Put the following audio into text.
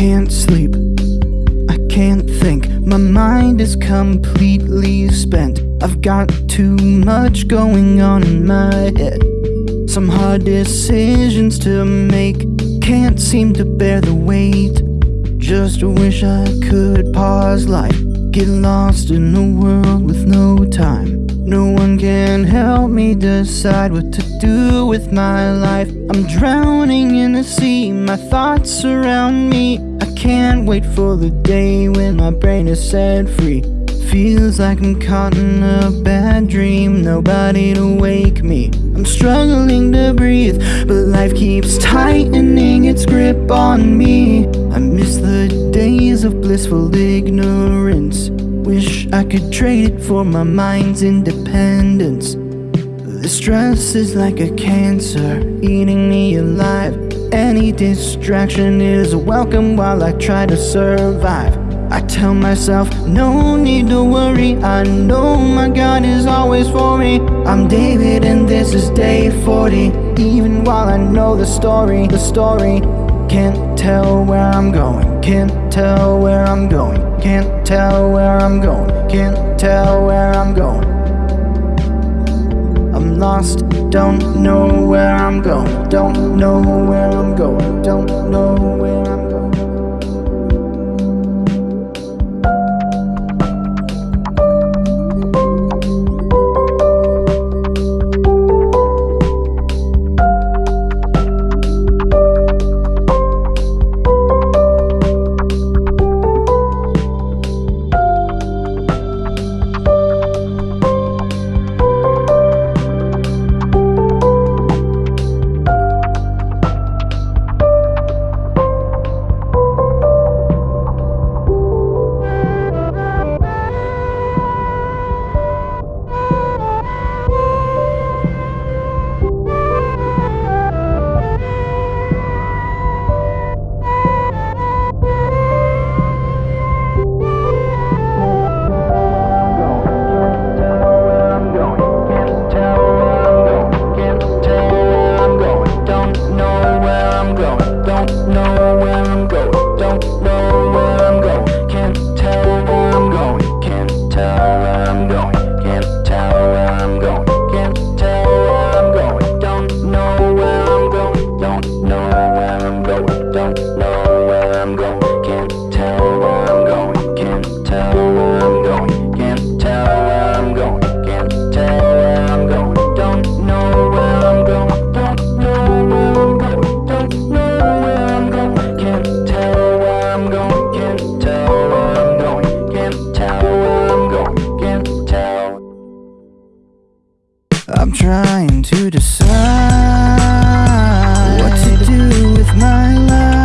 can't sleep. I can't think. My mind is completely spent. I've got too much going on in my head. Some hard decisions to make. Can't seem to bear the weight. Just wish I could pause life. Get lost in a world with no time. No one can help me decide what to do with my life. I'm drowning in the sea, my thoughts surround me. Can't wait for the day when my brain is set free. Feels like I'm caught in a bad dream, nobody to wake me. I'm struggling to breathe, but life keeps tightening its grip on me. I miss the days of blissful ignorance. Wish I could trade it for my mind's independence. The stress is like a cancer, eating me alive. Any distraction is welcome while I try to survive. I tell myself, no need to worry. I know my God is always for me. I'm David, and this is day 40. Even while I know the story, the story. Can't tell where I'm going, can't tell where I'm going, can't tell where I'm going, can't tell where I'm going. Lost, don't know where I'm going, don't know where I'm going, don't know to decide what to do with my life.